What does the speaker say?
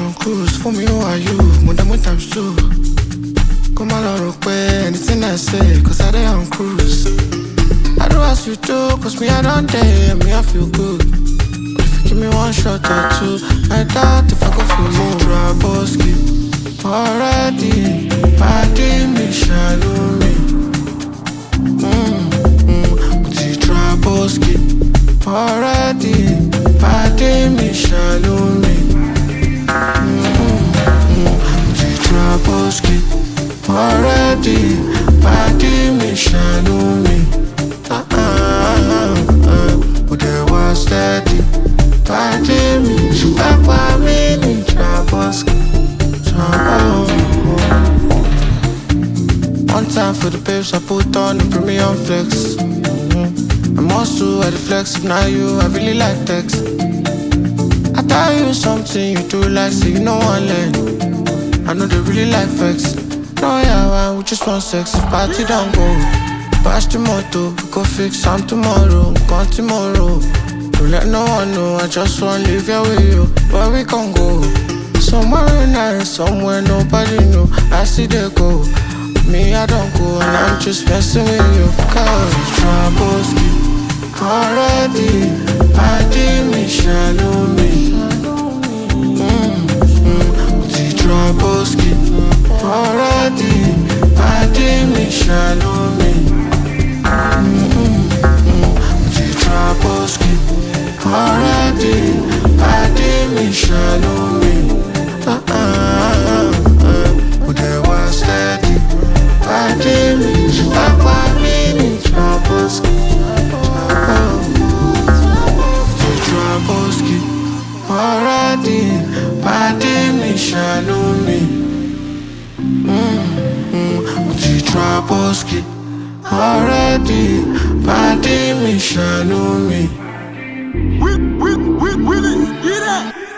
mission cruise fún mi who are you mo dá mo times two. Kó má lọ rò pé anything I say cause I dey on cruise. I do as you do cause me I don dey me I feel good. But if you give me one shot or two I doubt if I go feel more. Traboski already pàdé mi ṣàlù mi. Mm-hmm, mo ti Traboski already pàdé mi ṣàlù already Pàdé mi ṣàánú mi Ah, ah, ah. Ó dẹ̀ wá steady Pàdé mi ṣùgbọ́n pa mí ní Traboski One time for the babes I put on the premium flex mm-hmm. I'm also at flex if not you I really like text I tell you something you do like say you know one learn I know they really like vex. No, yeah, we just want sex. If party don't go. Bash the moto, we go fix some tomorrow. Gone tomorrow. Don't let no one know. I just want to live here with you. Where we can go? Somewhere nice, somewhere nobody know. I see they go. Me, I don't go, and I'm just messing with you. Cause Traboski already. Party me, shallow mi ṣàánú mi Ti Traboski already Pàdé mi ṣàánú mi. Ah, Ti Traboski already Pàdé mi ṣàánú mi. We, we, we, we, get.